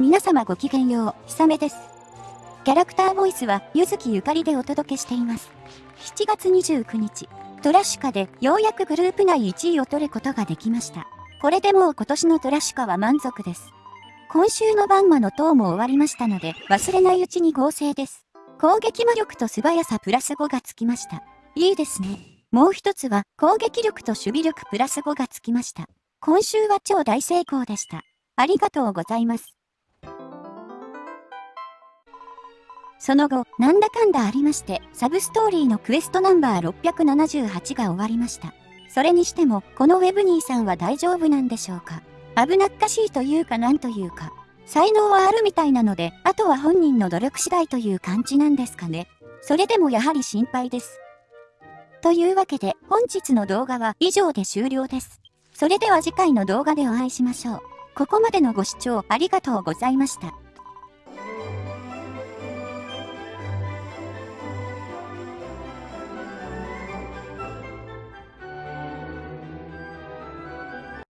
皆様ごきげんよう、ひさめです。キャラクターボイスは、ゆずきゆかりでお届けしています。7月29日、トラシュカでようやくグループ内1位を取ることができました。これでもう今年のトラシュカは満足です。今週のバンマの塔も終わりましたので、忘れないうちに合成です。攻撃魔力と素早さプラス5がつきました。いいですね。もう一つは、攻撃力と守備力プラス5がつきました。今週は超大成功でした。ありがとうございます。その後、なんだかんだありまして、サブストーリーのクエストナンバー678が終わりました。それにしても、このウェブニーさんは大丈夫なんでしょうか？危なっかしいというかなんというか、才能はあるみたいなので、あとは本人の努力次第という感じなんですかね。それでもやはり心配です。というわけで、本日の動画は以上で終了です。それでは次回の動画でお会いしましょう。ここまでのご視聴ありがとうございました。